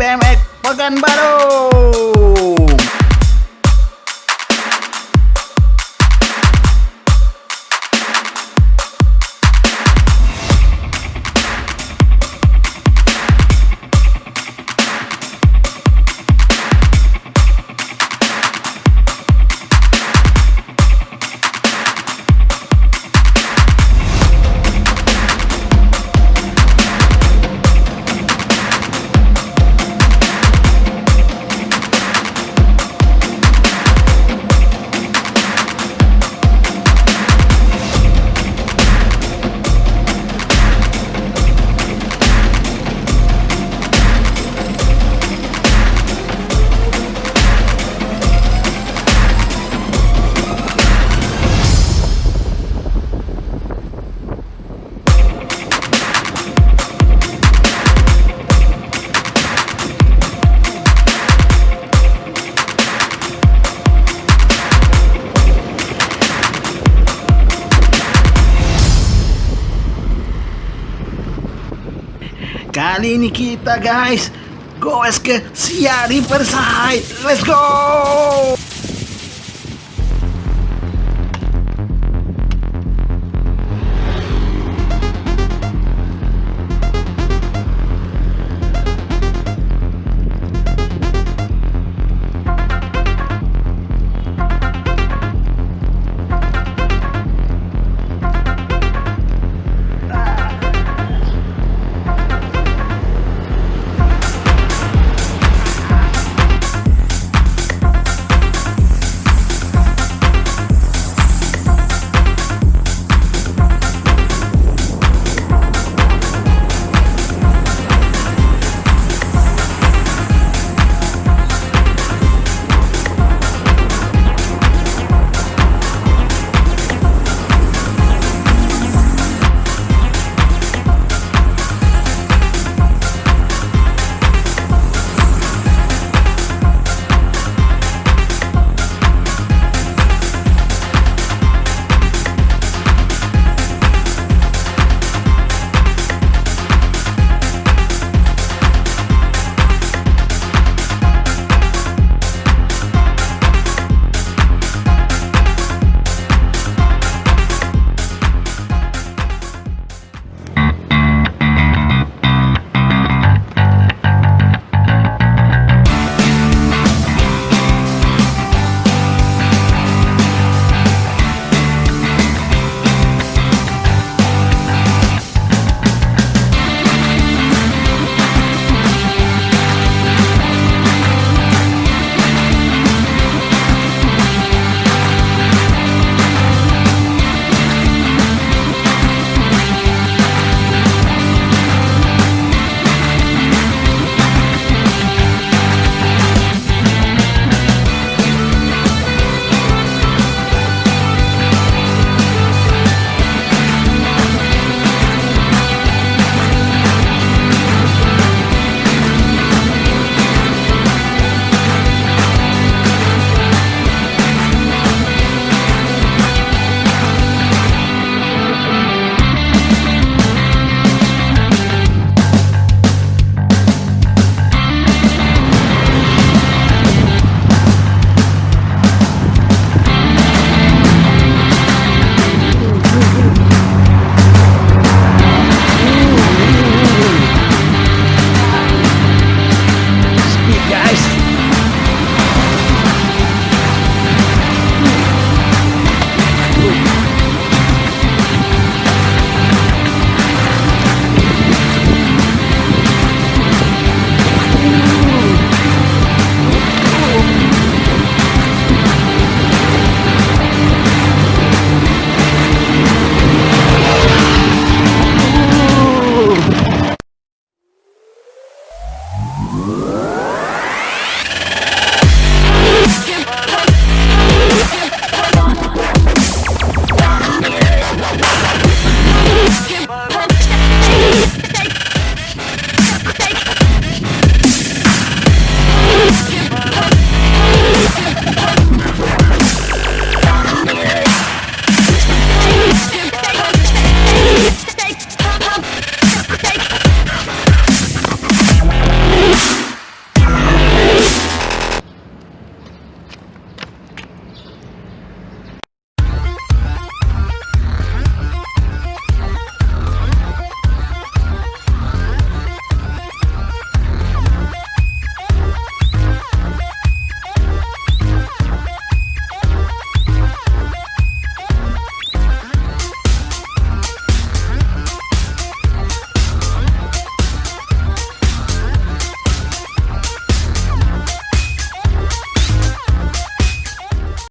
BMX Pekanbaru. Kali ini kita guys goes ke Siari Persai. Let's go!